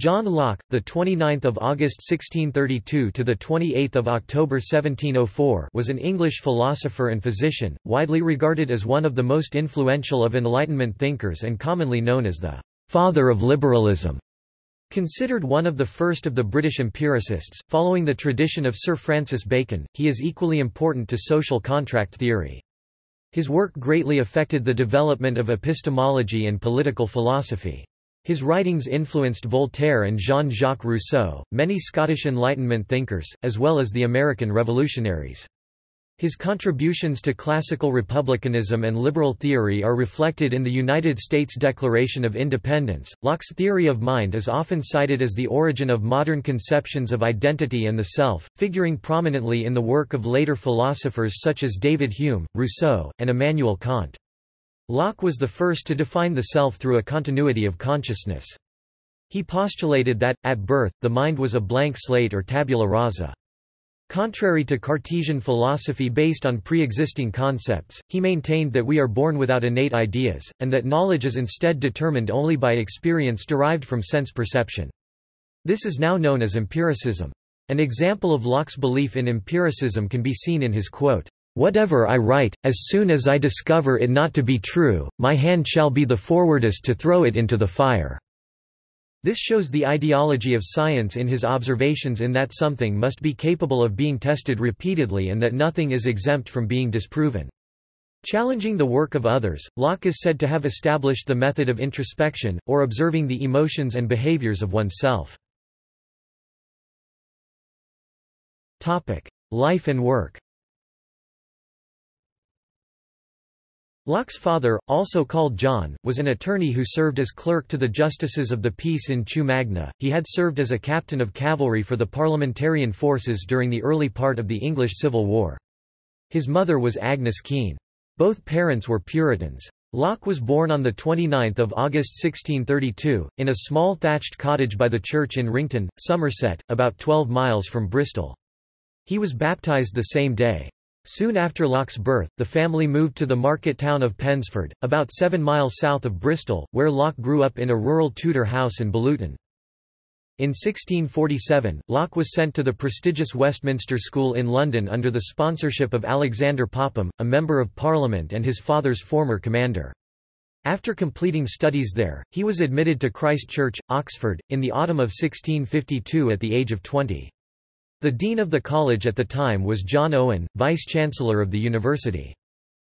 John Locke, the 29th of August 1632 to the 28th of October 1704, was an English philosopher and physician, widely regarded as one of the most influential of Enlightenment thinkers and commonly known as the father of liberalism. Considered one of the first of the British empiricists, following the tradition of Sir Francis Bacon, he is equally important to social contract theory. His work greatly affected the development of epistemology and political philosophy. His writings influenced Voltaire and Jean-Jacques Rousseau, many Scottish Enlightenment thinkers, as well as the American revolutionaries. His contributions to classical republicanism and liberal theory are reflected in the United States Declaration of Independence. Locke's theory of mind is often cited as the origin of modern conceptions of identity and the self, figuring prominently in the work of later philosophers such as David Hume, Rousseau, and Immanuel Kant. Locke was the first to define the self through a continuity of consciousness. He postulated that, at birth, the mind was a blank slate or tabula rasa. Contrary to Cartesian philosophy based on pre-existing concepts, he maintained that we are born without innate ideas, and that knowledge is instead determined only by experience derived from sense perception. This is now known as empiricism. An example of Locke's belief in empiricism can be seen in his quote, Whatever I write, as soon as I discover it not to be true, my hand shall be the forwardest to throw it into the fire." This shows the ideology of science in his observations in that something must be capable of being tested repeatedly and that nothing is exempt from being disproven. Challenging the work of others, Locke is said to have established the method of introspection, or observing the emotions and behaviors of oneself. Life and work Locke's father, also called John, was an attorney who served as clerk to the justices of the peace in Chew Magna. He had served as a captain of cavalry for the parliamentarian forces during the early part of the English Civil War. His mother was Agnes Keene. Both parents were Puritans. Locke was born on 29 August 1632, in a small thatched cottage by the church in Wrington, Somerset, about 12 miles from Bristol. He was baptised the same day. Soon after Locke's birth, the family moved to the market town of Pensford, about seven miles south of Bristol, where Locke grew up in a rural Tudor house in Belluton. In 1647, Locke was sent to the prestigious Westminster School in London under the sponsorship of Alexander Popham, a Member of Parliament and his father's former commander. After completing studies there, he was admitted to Christ Church, Oxford, in the autumn of 1652 at the age of 20. The dean of the college at the time was John Owen, vice-chancellor of the university.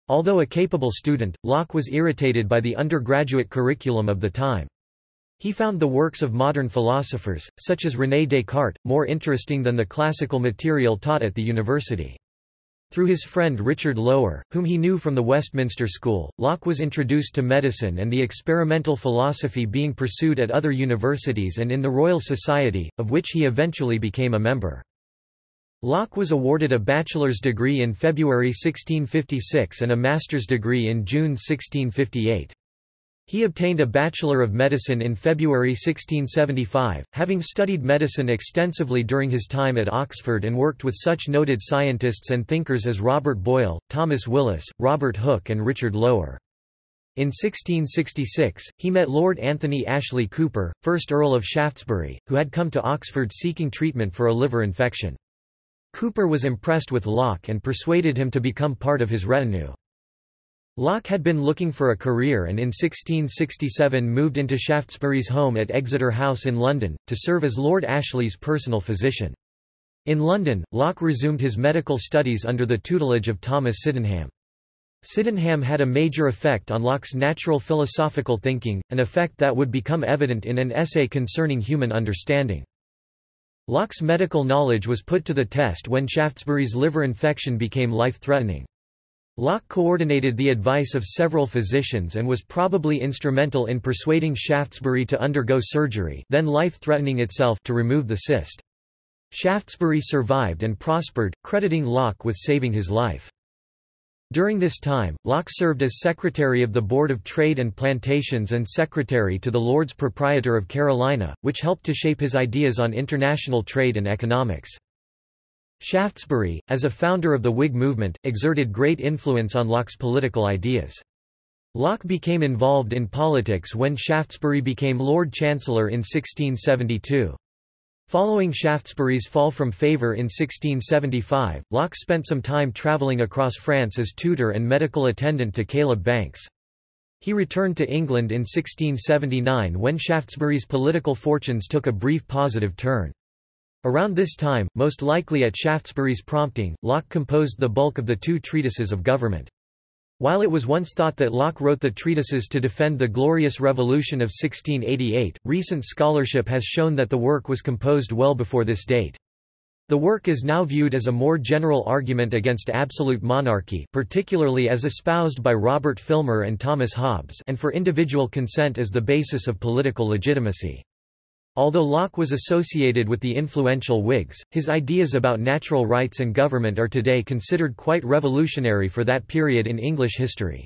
Although a capable student, Locke was irritated by the undergraduate curriculum of the time. He found the works of modern philosophers, such as René Descartes, more interesting than the classical material taught at the university. Through his friend Richard Lower, whom he knew from the Westminster School, Locke was introduced to medicine and the experimental philosophy being pursued at other universities and in the Royal Society, of which he eventually became a member. Locke was awarded a bachelor's degree in February 1656 and a master's degree in June 1658. He obtained a Bachelor of Medicine in February 1675, having studied medicine extensively during his time at Oxford and worked with such noted scientists and thinkers as Robert Boyle, Thomas Willis, Robert Hooke and Richard Lower. In 1666, he met Lord Anthony Ashley Cooper, 1st Earl of Shaftesbury, who had come to Oxford seeking treatment for a liver infection. Cooper was impressed with Locke and persuaded him to become part of his retinue. Locke had been looking for a career and in 1667 moved into Shaftesbury's home at Exeter House in London, to serve as Lord Ashley's personal physician. In London, Locke resumed his medical studies under the tutelage of Thomas Sydenham. Sydenham had a major effect on Locke's natural philosophical thinking, an effect that would become evident in an essay concerning human understanding. Locke's medical knowledge was put to the test when Shaftesbury's liver infection became life-threatening. Locke coordinated the advice of several physicians and was probably instrumental in persuading Shaftesbury to undergo surgery then life-threatening itself to remove the cyst. Shaftesbury survived and prospered, crediting Locke with saving his life. During this time, Locke served as Secretary of the Board of Trade and Plantations and Secretary to the Lords Proprietor of Carolina, which helped to shape his ideas on international trade and economics. Shaftesbury, as a founder of the Whig movement, exerted great influence on Locke's political ideas. Locke became involved in politics when Shaftesbury became Lord Chancellor in 1672. Following Shaftesbury's fall from favour in 1675, Locke spent some time travelling across France as tutor and medical attendant to Caleb Banks. He returned to England in 1679 when Shaftesbury's political fortunes took a brief positive turn. Around this time, most likely at Shaftesbury's prompting, Locke composed the bulk of the two treatises of government. While it was once thought that Locke wrote the treatises to defend the Glorious Revolution of 1688, recent scholarship has shown that the work was composed well before this date. The work is now viewed as a more general argument against absolute monarchy particularly as espoused by Robert Filmer and Thomas Hobbes and for individual consent as the basis of political legitimacy. Although Locke was associated with the influential Whigs, his ideas about natural rights and government are today considered quite revolutionary for that period in English history.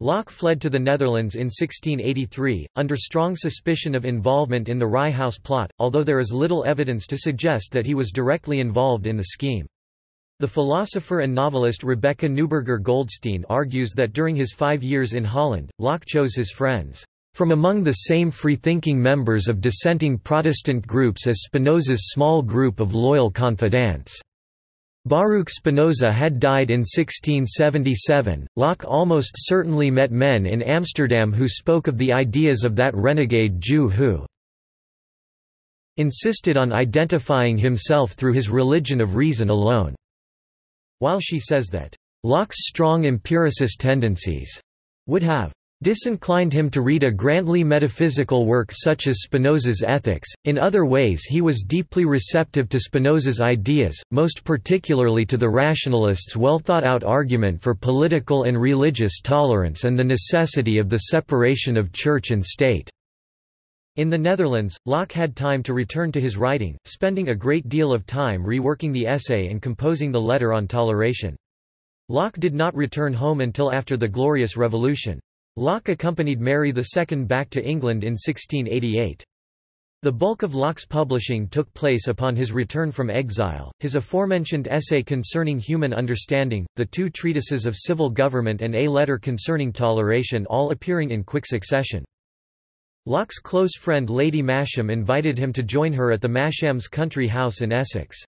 Locke fled to the Netherlands in 1683, under strong suspicion of involvement in the Rye House plot, although there is little evidence to suggest that he was directly involved in the scheme. The philosopher and novelist Rebecca Newberger Goldstein argues that during his five years in Holland, Locke chose his friends from among the same free-thinking members of dissenting Protestant groups as Spinoza's small group of loyal confidants. Baruch Spinoza had died in 1677. Locke almost certainly met men in Amsterdam who spoke of the ideas of that renegade Jew who insisted on identifying himself through his religion of reason alone. While she says that Locke's strong empiricist tendencies would have disinclined him to read a grandly metaphysical work such as Spinoza's Ethics. In other ways, he was deeply receptive to Spinoza's ideas, most particularly to the rationalists' well thought out argument for political and religious tolerance and the necessity of the separation of church and state. In the Netherlands, Locke had time to return to his writing, spending a great deal of time reworking the essay and composing the letter on toleration. Locke did not return home until after the Glorious Revolution. Locke accompanied Mary II back to England in 1688. The bulk of Locke's publishing took place upon his return from exile, his aforementioned essay concerning human understanding, the two treatises of civil government and a letter concerning toleration all appearing in quick succession. Locke's close friend Lady Masham invited him to join her at the Masham's country house in Essex.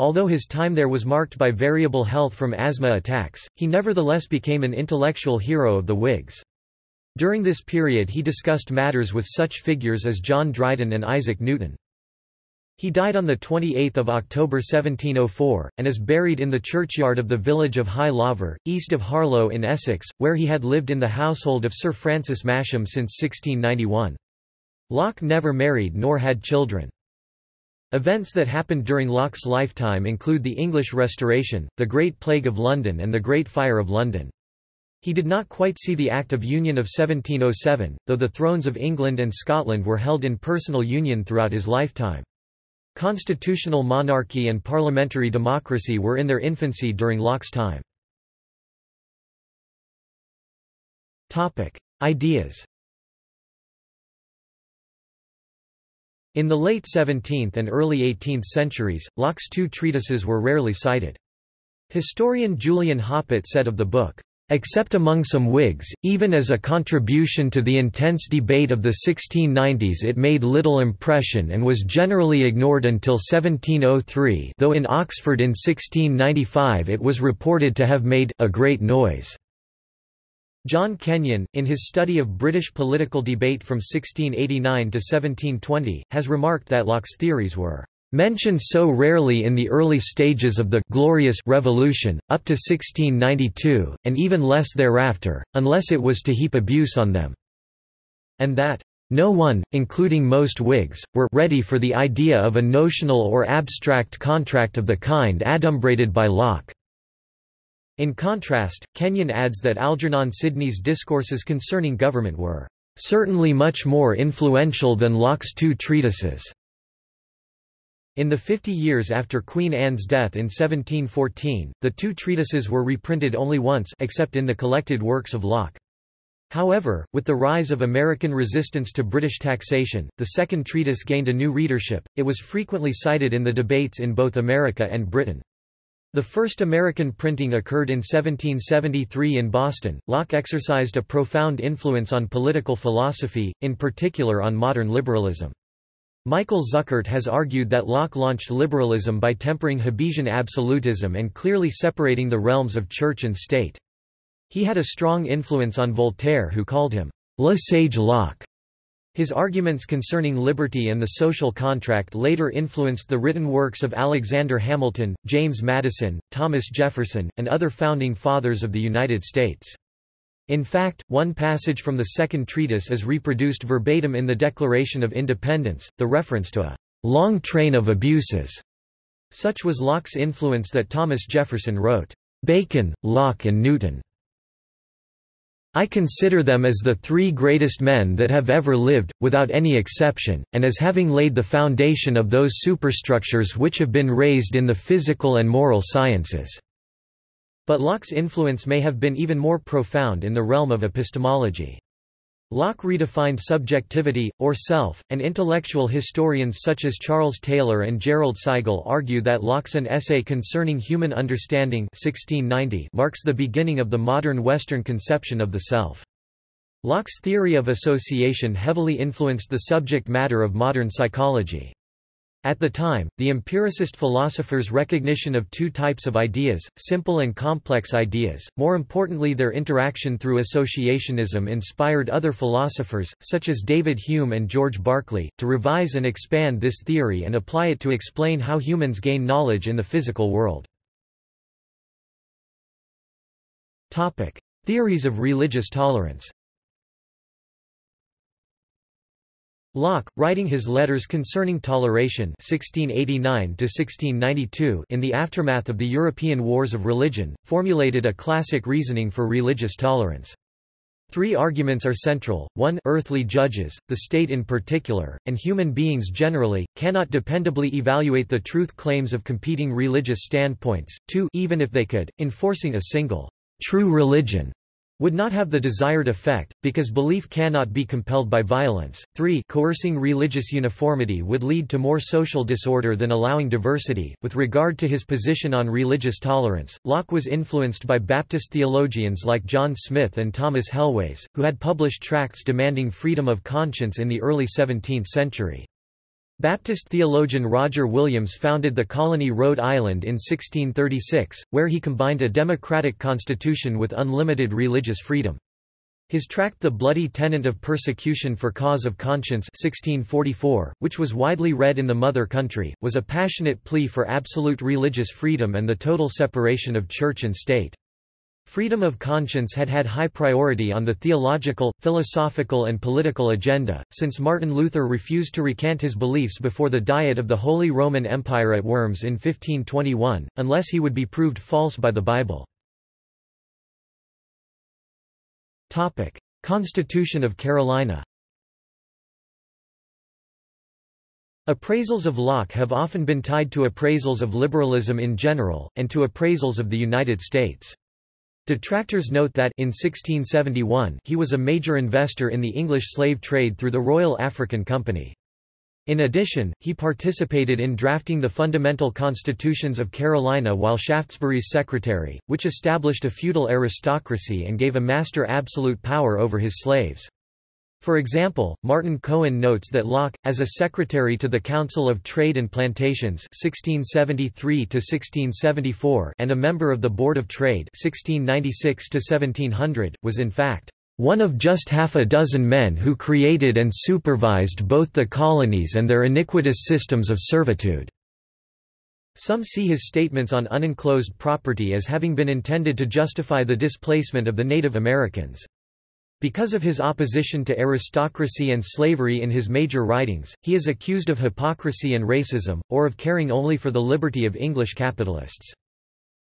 Although his time there was marked by variable health from asthma attacks, he nevertheless became an intellectual hero of the Whigs. During this period he discussed matters with such figures as John Dryden and Isaac Newton. He died on 28 October 1704, and is buried in the churchyard of the village of High Laver, east of Harlow in Essex, where he had lived in the household of Sir Francis Masham since 1691. Locke never married nor had children. Events that happened during Locke's lifetime include the English Restoration, the Great Plague of London and the Great Fire of London. He did not quite see the Act of Union of 1707, though the thrones of England and Scotland were held in personal union throughout his lifetime. Constitutional monarchy and parliamentary democracy were in their infancy during Locke's time. Ideas In the late 17th and early 18th centuries, Locke's two treatises were rarely cited. Historian Julian Hoppit said of the book, Except among some Whigs, even as a contribution to the intense debate of the 1690s it made little impression and was generally ignored until 1703 though in Oxford in 1695 it was reported to have made a great noise. John Kenyon, in his study of British political debate from 1689 to 1720, has remarked that Locke's theories were mentioned so rarely in the early stages of the «glorious» revolution, up to 1692, and even less thereafter, unless it was to heap abuse on them, and that no one, including most Whigs, were ready for the idea of a notional or abstract contract of the kind adumbrated by Locke. In contrast, Kenyon adds that Algernon Sidney's discourses concerning government were certainly much more influential than Locke's two treatises. In the fifty years after Queen Anne's death in 1714, the two treatises were reprinted only once except in the collected works of Locke. However, with the rise of American resistance to British taxation, the second treatise gained a new readership, it was frequently cited in the debates in both America and Britain. The first American printing occurred in 1773 in Boston. Locke exercised a profound influence on political philosophy, in particular on modern liberalism. Michael Zuckert has argued that Locke launched liberalism by tempering Hobbesian absolutism and clearly separating the realms of church and state. He had a strong influence on Voltaire who called him Le Sage Locke. His arguments concerning liberty and the social contract later influenced the written works of Alexander Hamilton, James Madison, Thomas Jefferson, and other founding fathers of the United States. In fact, one passage from the second treatise is reproduced verbatim in the Declaration of Independence, the reference to a long train of abuses. Such was Locke's influence that Thomas Jefferson wrote, Bacon, Locke and Newton I consider them as the three greatest men that have ever lived, without any exception, and as having laid the foundation of those superstructures which have been raised in the physical and moral sciences." But Locke's influence may have been even more profound in the realm of epistemology. Locke redefined subjectivity, or self, and intellectual historians such as Charles Taylor and Jerrold Seigel argue that Locke's An Essay Concerning Human Understanding 1690 marks the beginning of the modern Western conception of the self. Locke's theory of association heavily influenced the subject matter of modern psychology. At the time, the empiricist philosophers' recognition of two types of ideas, simple and complex ideas, more importantly their interaction through associationism inspired other philosophers, such as David Hume and George Berkeley, to revise and expand this theory and apply it to explain how humans gain knowledge in the physical world. Theories of religious tolerance Locke, writing his Letters Concerning Toleration 1689 in the aftermath of the European Wars of Religion, formulated a classic reasoning for religious tolerance. Three arguments are central, 1 earthly judges, the state in particular, and human beings generally, cannot dependably evaluate the truth claims of competing religious standpoints, 2 even if they could, enforcing a single, true religion would not have the desired effect, because belief cannot be compelled by violence. 3 Coercing religious uniformity would lead to more social disorder than allowing diversity. With regard to his position on religious tolerance, Locke was influenced by Baptist theologians like John Smyth and Thomas Helwys, who had published tracts demanding freedom of conscience in the early 17th century. Baptist theologian Roger Williams founded the colony Rhode Island in 1636, where he combined a democratic constitution with unlimited religious freedom. His tract The Bloody Tenent of Persecution for Cause of Conscience 1644, which was widely read in the mother country, was a passionate plea for absolute religious freedom and the total separation of church and state. Freedom of conscience had had high priority on the theological, philosophical and political agenda, since Martin Luther refused to recant his beliefs before the Diet of the Holy Roman Empire at Worms in 1521, unless he would be proved false by the Bible. Constitution of Carolina Appraisals of Locke have often been tied to appraisals of liberalism in general, and to appraisals of the United States. Detractors note that in 1671 he was a major investor in the English slave trade through the Royal African Company. In addition, he participated in drafting the fundamental constitutions of Carolina while Shaftesbury's secretary, which established a feudal aristocracy and gave a master absolute power over his slaves. For example, Martin Cohen notes that Locke, as a secretary to the Council of Trade and Plantations 1673 and a member of the Board of Trade 1696 was in fact one of just half a dozen men who created and supervised both the colonies and their iniquitous systems of servitude. Some see his statements on unenclosed property as having been intended to justify the displacement of the Native Americans. Because of his opposition to aristocracy and slavery in his major writings, he is accused of hypocrisy and racism, or of caring only for the liberty of English capitalists.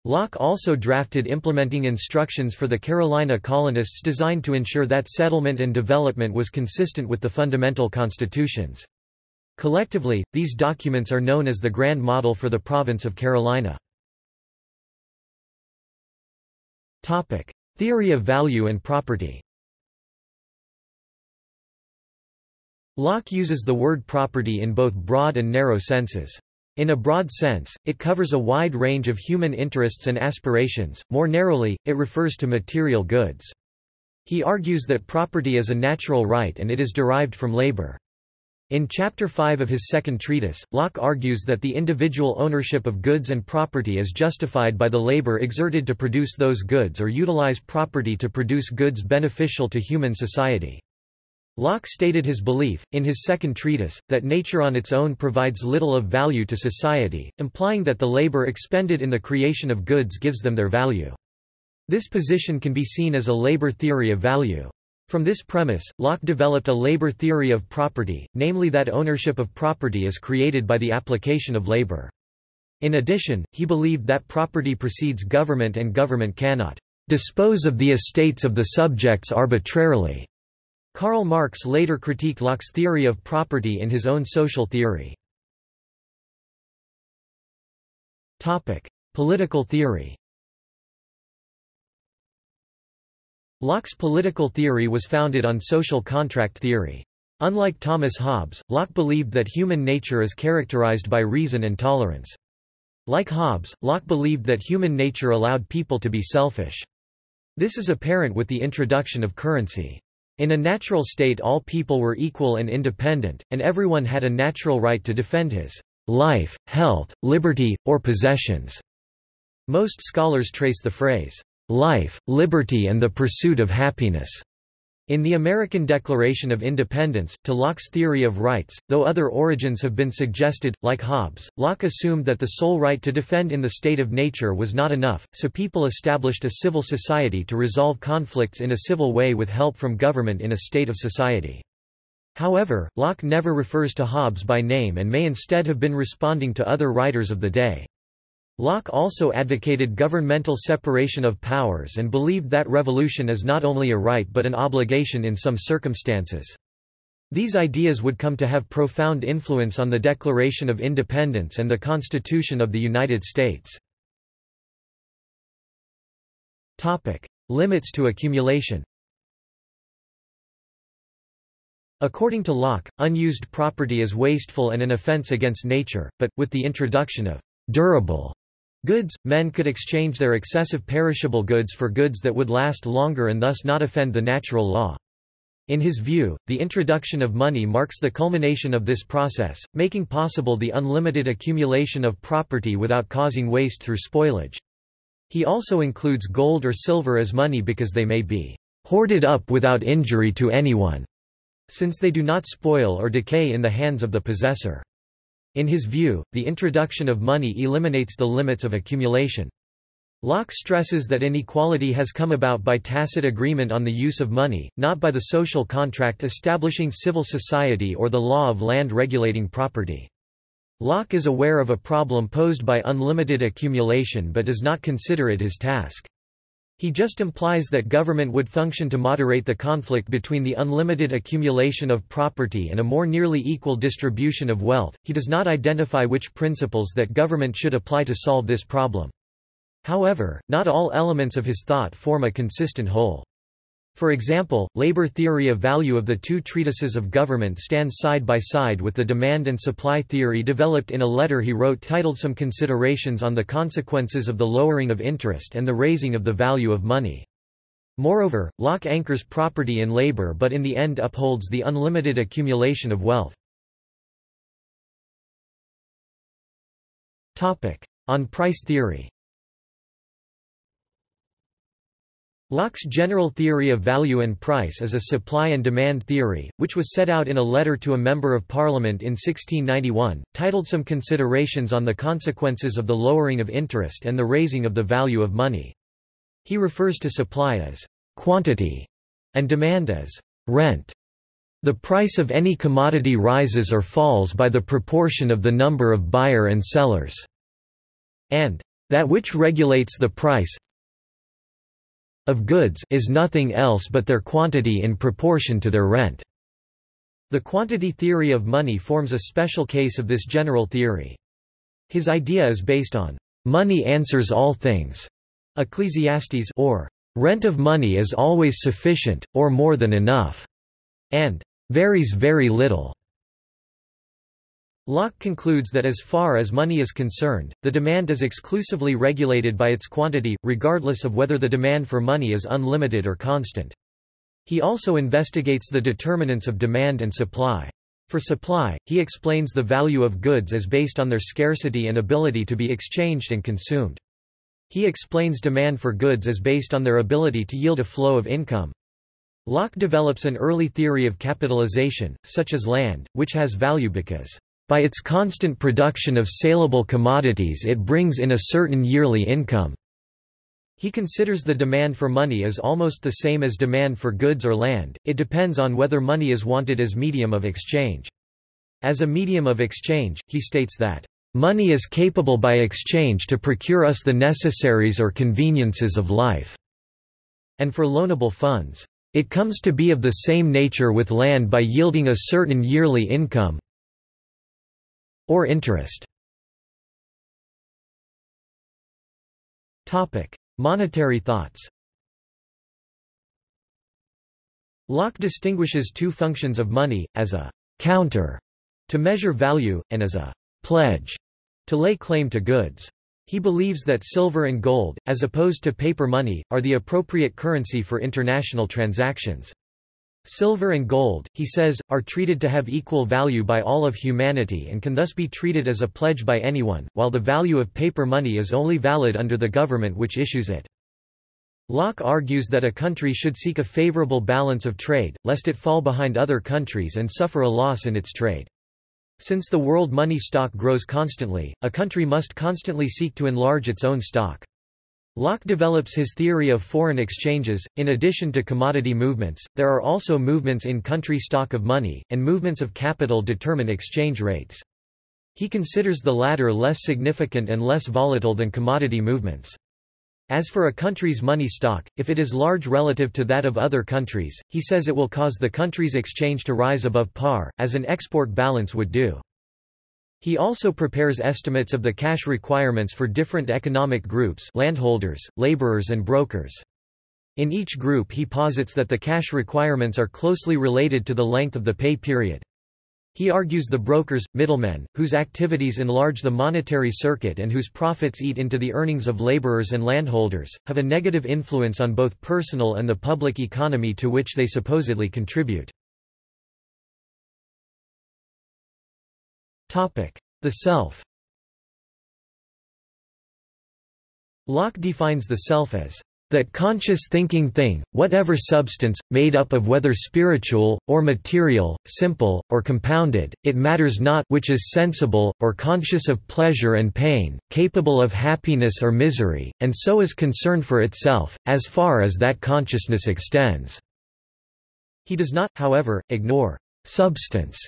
Locke also drafted implementing instructions for the Carolina colonists designed to ensure that settlement and development was consistent with the fundamental constitutions. Collectively, these documents are known as the Grand Model for the province of Carolina. Theory of value and property Locke uses the word property in both broad and narrow senses. In a broad sense, it covers a wide range of human interests and aspirations, more narrowly, it refers to material goods. He argues that property is a natural right and it is derived from labor. In Chapter 5 of his second treatise, Locke argues that the individual ownership of goods and property is justified by the labor exerted to produce those goods or utilize property to produce goods beneficial to human society. Locke stated his belief, in his second treatise, that nature on its own provides little of value to society, implying that the labor expended in the creation of goods gives them their value. This position can be seen as a labor theory of value. From this premise, Locke developed a labor theory of property, namely that ownership of property is created by the application of labor. In addition, he believed that property precedes government and government cannot dispose of the estates of the subjects arbitrarily. Karl Marx later critiqued Locke's theory of property in his own social theory. Political theory Locke's political theory was founded on social contract theory. Unlike Thomas Hobbes, Locke believed that human nature is characterized by reason and tolerance. Like Hobbes, Locke believed that human nature allowed people to be selfish. This is apparent with the introduction of currency. In a natural state all people were equal and independent, and everyone had a natural right to defend his life, health, liberty, or possessions. Most scholars trace the phrase, life, liberty and the pursuit of happiness. In the American Declaration of Independence, to Locke's theory of rights, though other origins have been suggested, like Hobbes, Locke assumed that the sole right to defend in the state of nature was not enough, so people established a civil society to resolve conflicts in a civil way with help from government in a state of society. However, Locke never refers to Hobbes by name and may instead have been responding to other writers of the day. Locke also advocated governmental separation of powers and believed that revolution is not only a right but an obligation in some circumstances. These ideas would come to have profound influence on the Declaration of Independence and the Constitution of the United States. Topic: Limits to accumulation According to Locke, unused property is wasteful and an offense against nature, but, with the introduction of durable Goods, men could exchange their excessive perishable goods for goods that would last longer and thus not offend the natural law. In his view, the introduction of money marks the culmination of this process, making possible the unlimited accumulation of property without causing waste through spoilage. He also includes gold or silver as money because they may be hoarded up without injury to anyone, since they do not spoil or decay in the hands of the possessor. In his view, the introduction of money eliminates the limits of accumulation. Locke stresses that inequality has come about by tacit agreement on the use of money, not by the social contract establishing civil society or the law of land regulating property. Locke is aware of a problem posed by unlimited accumulation but does not consider it his task. He just implies that government would function to moderate the conflict between the unlimited accumulation of property and a more nearly equal distribution of wealth. He does not identify which principles that government should apply to solve this problem. However, not all elements of his thought form a consistent whole. For example, labor theory of value of the two treatises of government stands side by side with the demand and supply theory developed in a letter he wrote titled Some Considerations on the Consequences of the Lowering of Interest and the Raising of the Value of Money. Moreover, Locke anchors property in labor but in the end upholds the unlimited accumulation of wealth. On price theory Locke's general theory of value and price is a supply and demand theory, which was set out in a letter to a Member of Parliament in 1691, titled Some Considerations on the Consequences of the Lowering of Interest and the Raising of the Value of Money. He refers to supply as quantity and demand as rent. The price of any commodity rises or falls by the proportion of the number of buyer and sellers, and that which regulates the price, of goods is nothing else but their quantity in proportion to their rent. The quantity theory of money forms a special case of this general theory. His idea is based on money answers all things, Ecclesiastes or rent of money is always sufficient, or more than enough, and varies very little. Locke concludes that as far as money is concerned, the demand is exclusively regulated by its quantity, regardless of whether the demand for money is unlimited or constant. He also investigates the determinants of demand and supply. For supply, he explains the value of goods as based on their scarcity and ability to be exchanged and consumed. He explains demand for goods as based on their ability to yield a flow of income. Locke develops an early theory of capitalization, such as land, which has value because by its constant production of saleable commodities it brings in a certain yearly income. He considers the demand for money as almost the same as demand for goods or land, it depends on whether money is wanted as medium of exchange. As a medium of exchange, he states that, "...money is capable by exchange to procure us the necessaries or conveniences of life." And for loanable funds, "...it comes to be of the same nature with land by yielding a certain yearly income, or interest. Topic: Monetary thoughts Locke distinguishes two functions of money, as a «counter» to measure value, and as a «pledge» to lay claim to goods. He believes that silver and gold, as opposed to paper money, are the appropriate currency for international transactions. Silver and gold, he says, are treated to have equal value by all of humanity and can thus be treated as a pledge by anyone, while the value of paper money is only valid under the government which issues it. Locke argues that a country should seek a favorable balance of trade, lest it fall behind other countries and suffer a loss in its trade. Since the world money stock grows constantly, a country must constantly seek to enlarge its own stock. Locke develops his theory of foreign exchanges. In addition to commodity movements, there are also movements in country stock of money, and movements of capital determine exchange rates. He considers the latter less significant and less volatile than commodity movements. As for a country's money stock, if it is large relative to that of other countries, he says it will cause the country's exchange to rise above par, as an export balance would do. He also prepares estimates of the cash requirements for different economic groups landholders, laborers and brokers. In each group he posits that the cash requirements are closely related to the length of the pay period. He argues the brokers, middlemen, whose activities enlarge the monetary circuit and whose profits eat into the earnings of laborers and landholders, have a negative influence on both personal and the public economy to which they supposedly contribute. The self Locke defines the self as that conscious thinking thing, whatever substance, made up of whether spiritual, or material, simple, or compounded, it matters not which is sensible, or conscious of pleasure and pain, capable of happiness or misery, and so is concerned for itself, as far as that consciousness extends." He does not, however, ignore «substance»,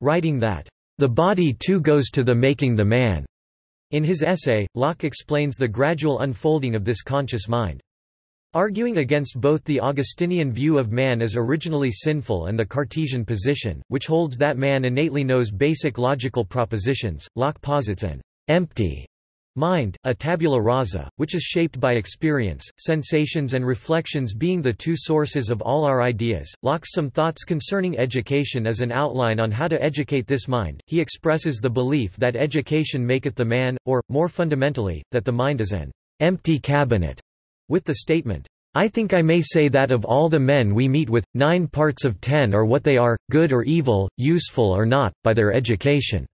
writing that the body too goes to the making the man. In his essay, Locke explains the gradual unfolding of this conscious mind. Arguing against both the Augustinian view of man as originally sinful and the Cartesian position, which holds that man innately knows basic logical propositions, Locke posits an empty Mind, a tabula rasa, which is shaped by experience, sensations and reflections being the two sources of all our ideas. Locke's Some Thoughts Concerning Education as an outline on how to educate this mind. He expresses the belief that education maketh the man, or, more fundamentally, that the mind is an empty cabinet, with the statement, I think I may say that of all the men we meet with, nine parts of ten are what they are, good or evil, useful or not, by their education.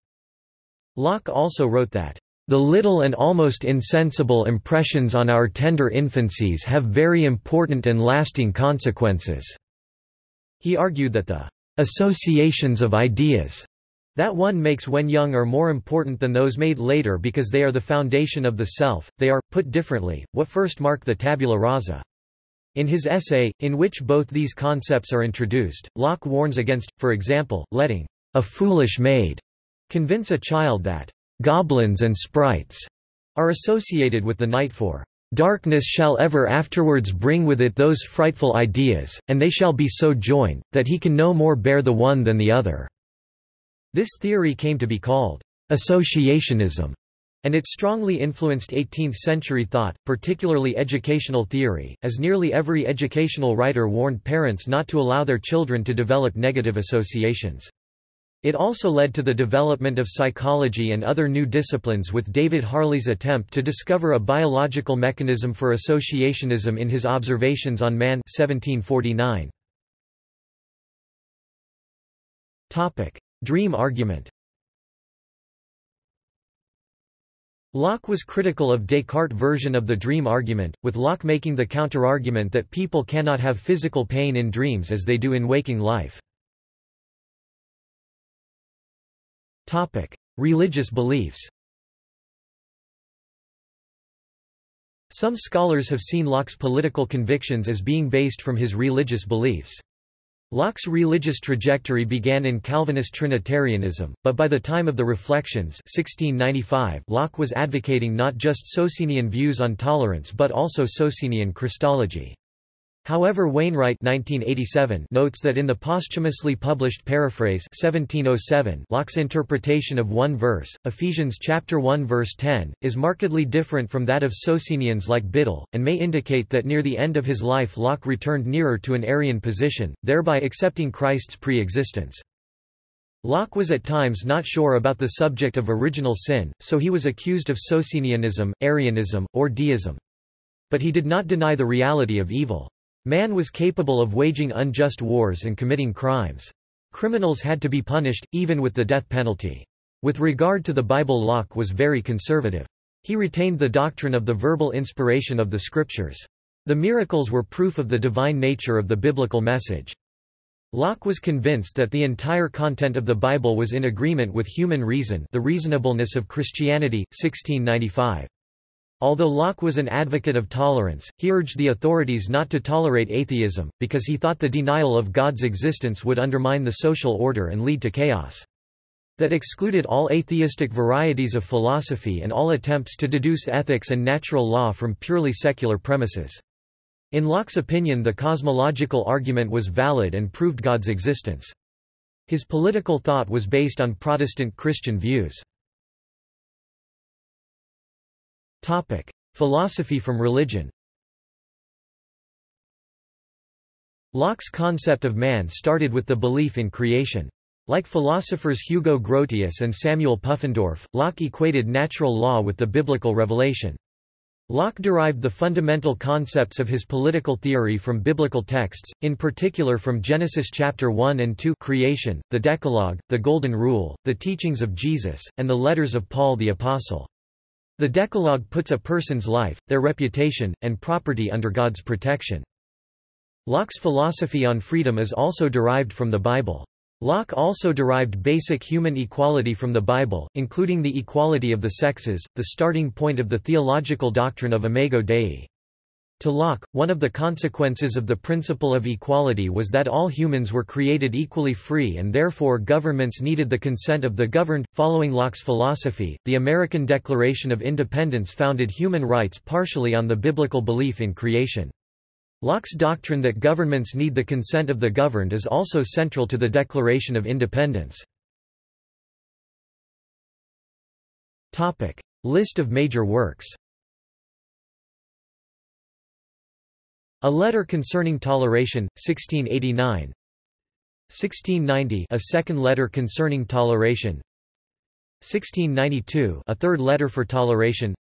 Locke also wrote that the little and almost insensible impressions on our tender infancies have very important and lasting consequences." He argued that the "...associations of ideas," that one makes when young are more important than those made later because they are the foundation of the self, they are, put differently, what first mark the tabula rasa. In his essay, in which both these concepts are introduced, Locke warns against, for example, letting a foolish maid convince a child that goblins and sprites are associated with the night for darkness shall ever afterwards bring with it those frightful ideas, and they shall be so joined, that he can no more bear the one than the other." This theory came to be called associationism, and it strongly influenced 18th-century thought, particularly educational theory, as nearly every educational writer warned parents not to allow their children to develop negative associations. It also led to the development of psychology and other new disciplines with David Hartley's attempt to discover a biological mechanism for associationism in his Observations on Man 1749. Topic: Dream argument Locke was critical of Descartes' version of the dream argument, with Locke making the counterargument that people cannot have physical pain in dreams as they do in waking life. Topic: Religious beliefs. Some scholars have seen Locke's political convictions as being based from his religious beliefs. Locke's religious trajectory began in Calvinist Trinitarianism, but by the time of the Reflections 1695, Locke was advocating not just Socinian views on tolerance but also Socinian Christology. However Wainwright 1987 notes that in the posthumously published paraphrase 1707 Locke's interpretation of one verse, Ephesians chapter 1 verse 10, is markedly different from that of Socinians like Biddle, and may indicate that near the end of his life Locke returned nearer to an Arian position, thereby accepting Christ's pre-existence. Locke was at times not sure about the subject of original sin, so he was accused of Socinianism, Arianism, or deism. But he did not deny the reality of evil. Man was capable of waging unjust wars and committing crimes. Criminals had to be punished, even with the death penalty. With regard to the Bible Locke was very conservative. He retained the doctrine of the verbal inspiration of the Scriptures. The miracles were proof of the divine nature of the biblical message. Locke was convinced that the entire content of the Bible was in agreement with human reason the reasonableness of Christianity, 1695. Although Locke was an advocate of tolerance, he urged the authorities not to tolerate atheism, because he thought the denial of God's existence would undermine the social order and lead to chaos. That excluded all atheistic varieties of philosophy and all attempts to deduce ethics and natural law from purely secular premises. In Locke's opinion the cosmological argument was valid and proved God's existence. His political thought was based on Protestant Christian views. Topic: Philosophy from religion. Locke's concept of man started with the belief in creation. Like philosophers Hugo Grotius and Samuel Pufendorf, Locke equated natural law with the biblical revelation. Locke derived the fundamental concepts of his political theory from biblical texts, in particular from Genesis chapter 1 and 2 creation, the Decalogue, the Golden Rule, the teachings of Jesus, and the letters of Paul the Apostle. The Decalogue puts a person's life, their reputation, and property under God's protection. Locke's philosophy on freedom is also derived from the Bible. Locke also derived basic human equality from the Bible, including the equality of the sexes, the starting point of the theological doctrine of Imago Dei. To Locke, one of the consequences of the principle of equality was that all humans were created equally free and therefore governments needed the consent of the governed. Following Locke's philosophy, the American Declaration of Independence founded human rights partially on the biblical belief in creation. Locke's doctrine that governments need the consent of the governed is also central to the Declaration of Independence. List of major works A Letter Concerning Toleration, 1689 1690 A Second Letter Concerning Toleration. 1692 A Third Letter for Toleration.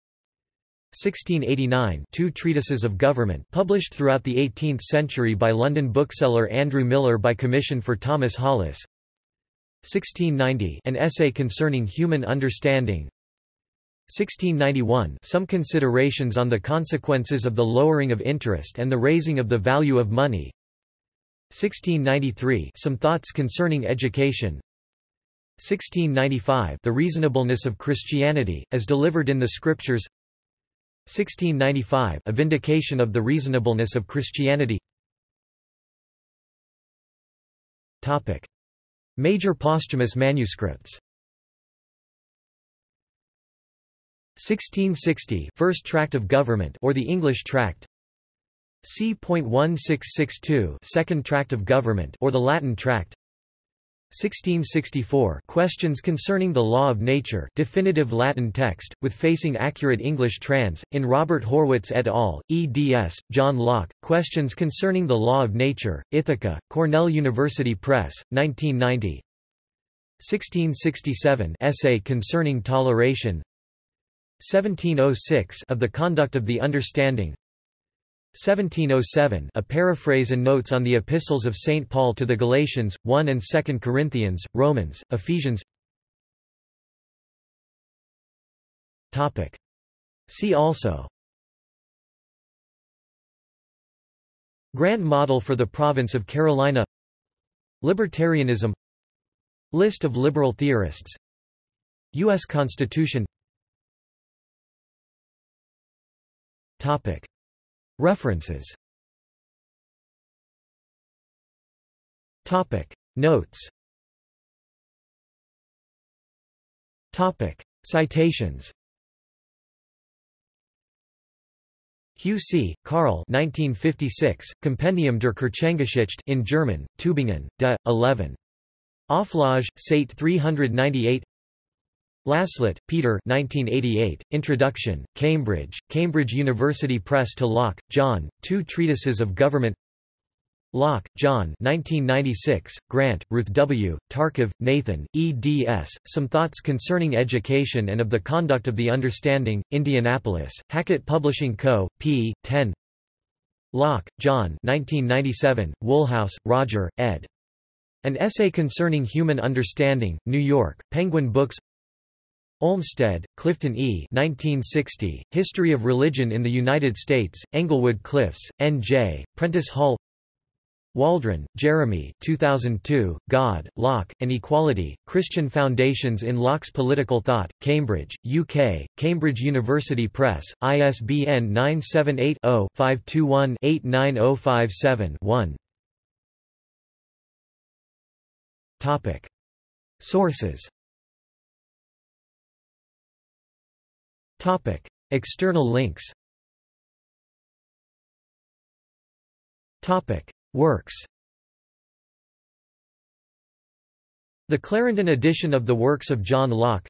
1689 Two Treatises of Government published throughout the 18th century by London bookseller Andrew Millar by commission for Thomas Hollis. 1690 An Essay Concerning Human Understanding 1691 Some considerations on the consequences of the lowering of interest and the raising of the value of money. 1693 Some thoughts concerning education. 1695 The reasonableness of Christianity, as delivered in the Scriptures. 1695 A vindication of the reasonableness of Christianity. Topic. Major posthumous manuscripts 1660 First Tract of Government or the English Tract C.1662 Second Tract of Government or the Latin Tract 1664 Questions concerning the law of nature definitive Latin text, with facing accurate English trans, in Robert Horwitz et al., eds. John Locke, Questions concerning the law of nature, Ithaca, Cornell University Press, 1990 1667 Essay concerning toleration 1706 Of the conduct of the understanding 1707 A paraphrase and notes on the epistles of St. Paul to the Galatians, 1 and 2 Corinthians, Romans, Ephesians Topic. See also Grand Model for the Province of Carolina Libertarianism List of liberal theorists U.S. Constitution References. Notes. Citations Hugh Karl 1956, Compendium der Kirchengeschichte in German, Tübingen, de, 11. Auflage, Sate 398 Laslett, Peter 1988, Introduction, Cambridge, Cambridge University Press to Locke, John, Two Treatises of Government Locke, John 1996, Grant, Ruth W., Tarcov, Nathan, eds, Some Thoughts Concerning Education and of the Conduct of the Understanding, Indianapolis, Hackett Publishing Co., p. 10 Locke, John 1997, Woolhouse, Roger, ed. An Essay Concerning Human Understanding, New York, Penguin Books Olmsted, Clifton E. 1960, History of Religion in the United States, Englewood Cliffs, N.J., Prentice Hall Waldron, Jeremy 2002, God, Locke, and Equality, Christian Foundations in Locke's Political Thought, Cambridge, UK, Cambridge University Press, ISBN 978-0-521-89057-1 Sources Topic. External links Topic. Works The Clarendon edition of the works of John Locke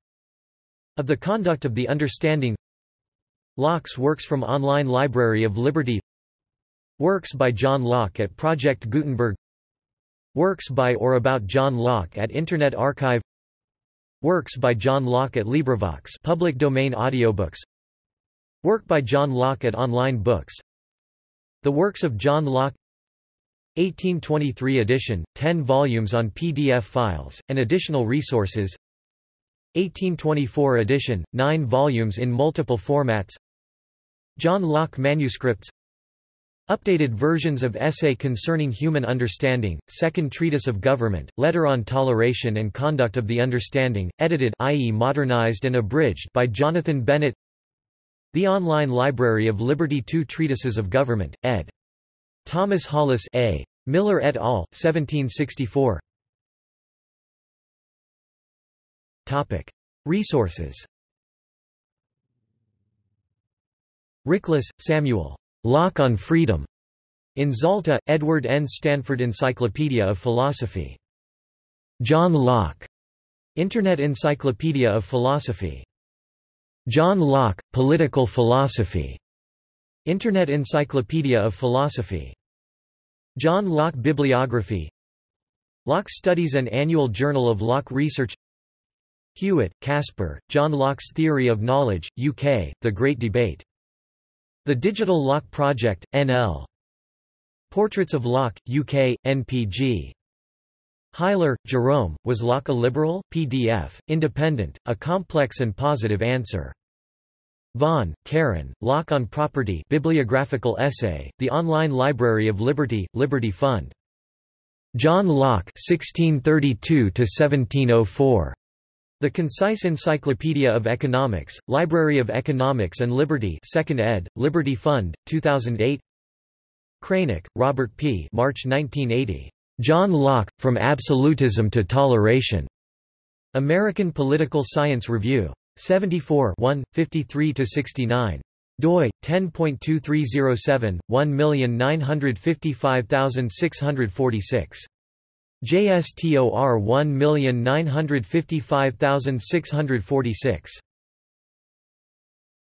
Of the Conduct of the Understanding Locke's works from Online Library of Liberty Works by John Locke at Project Gutenberg Works by or about John Locke at Internet Archive Works by John Locke at LibriVox public domain audiobooks. Work by John Locke at Online Books. The Works of John Locke. 1823 edition, 10 volumes on PDF files, and additional resources. 1824 edition, 9 volumes in multiple formats. John Locke manuscripts Updated versions of Essay Concerning Human Understanding, Second Treatise of Government, Letter on Toleration and Conduct of the Understanding, edited i.e. modernized and abridged by Jonathan Bennett The Online Library of Liberty Two Treatises of Government, ed. Thomas Hollis A. Millar et al., 1764 Topic. Resources Rickless, Samuel. Locke on Freedom. In Zalta, Edward N. Stanford Encyclopedia of Philosophy. John Locke. Internet Encyclopedia of Philosophy. John Locke, Political Philosophy. Internet Encyclopedia of Philosophy. John Locke Bibliography Locke Studies and Annual Journal of Locke Research Hewett, Caspar, John Locke's Theory of Knowledge, UK, The Great Debate the Digital Locke Project, NL. Portraits of Locke, UK, NPG. Huyler, Jerome, Was Locke a Liberal? PDF, Independent, A Complex and Positive Answer. Vaughn, Karen, Locke on Property Bibliographical Essay, The Online Library of Liberty, Liberty Fund. John Locke 1632 1704. The Concise Encyclopedia of Economics, Library of Economics and Liberty 2nd ed., Liberty Fund, 2008 Kraynak, Robert P. March 1980. John Locke, From Absolutism to Toleration. American Political Science Review. 74 53–69 doi 10.2307 1955646 JSTOR 1955646